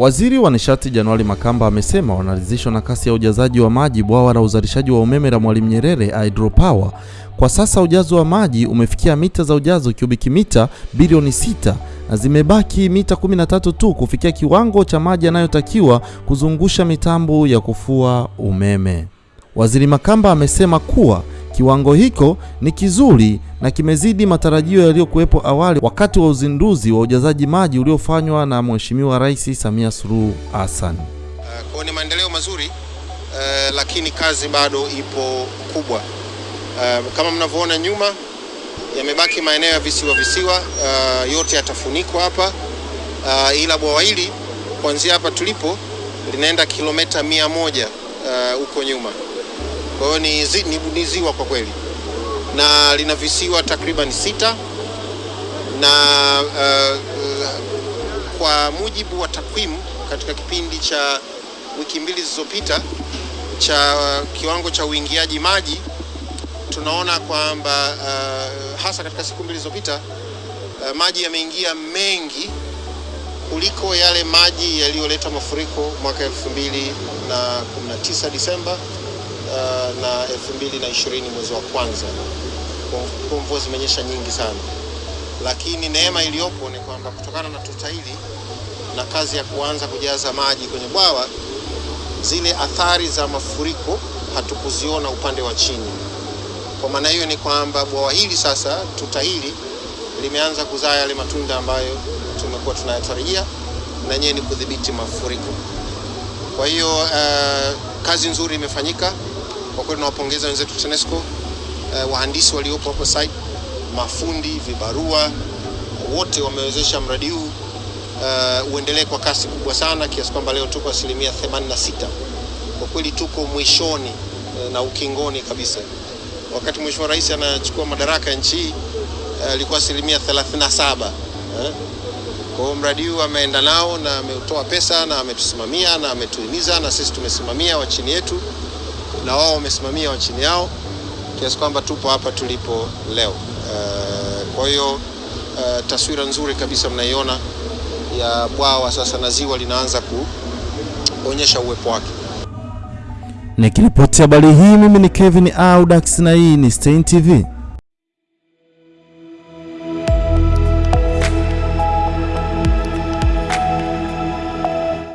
Waziri wa Nishati Januari Makamba amesema wanaridhishwa na kasi ya ujazaji wa maji bwawa la uzalishaji wa umeme la Mwalimu Nyerere Hydropower. Kwa sasa ujazo wa maji umefikia mita za ujazo kubiki mita bilioni sita na zimebaki mita 13 tu kufikia kiwango cha maji yanayotakiwa kuzungusha mitambo ya kufua umeme. Waziri Makamba amesema kuwa kiwango hiko ni kizuri na kimezidi matarajio yaliyokuwepo awali wakati wa uzinduzi wa ujazaji maji uliofanywa na Mheshimiwa Rais Samia Suluhu Hassan. Uh, kwa ni maendeleo mazuri uh, lakini kazi bado ipo kubwa. Uh, kama mnavyoona nyuma yamebaki maeneo ya visiwa visiwa, uh, yote yatafunikwa hapa uh, ila bwawa hili kuanzia hapa tulipo linaenda kilomita mia moja huko uh, nyuma. Kwa hiyo ni, zi, ni, ni ziwa kwa kweli. Na lina visiwa takriban sita. Na uh, uh, kwa mujibu wa takwimu katika kipindi cha wiki mbili zilizopita cha uh, kiwango cha uingiaji maji tunaona kwamba uh, hasa katika siku mbili zilizopita uh, maji yameingia mengi kuliko yale maji yaliyoleta mafuriko mwaka 2019 Disemba uh, na 2020 mwezi wa kwanza. Kwa mvua zimenyesha nyingi sana, lakini neema iliyopo ni kwamba kutokana na tuta hili na kazi ya kuanza kujaza maji kwenye bwawa, zile athari za mafuriko hatukuziona upande wa chini. Kwa maana hiyo ni kwamba bwawa hili sasa, tuta hili limeanza kuzaa yale matunda ambayo tumekuwa tunayatarajia, na yenyewe ni kudhibiti mafuriko. Kwa hiyo uh, kazi nzuri imefanyika kwa kweli, tunawapongeza wenzetu TANESCO, eh, wahandisi waliopo hapo site, mafundi, vibarua wote wamewezesha mradi huu uh, uendelee kwa kasi kubwa sana kiasi kwamba leo tuko asilimia 86. Kwa kweli tuko mwishoni uh, na ukingoni kabisa. Wakati Mheshimiwa Rais anachukua madaraka nchi hii ilikuwa uh, asilimia 37 eh? Kwa hiyo mradi huu ameenda nao na ametoa pesa na ametusimamia na ametuhimiza na sisi tumesimamia wa chini yetu na wao wamesimamia wa chini yao kiasi kwamba tupo hapa tulipo leo. Uh, kwa hiyo uh, taswira nzuri kabisa mnaiona ya bwawa sasa na ziwa linaanza kuonyesha uwepo wake. Nikiripoti habari hii mimi ni Kevin Audax na hii ni Stein TV.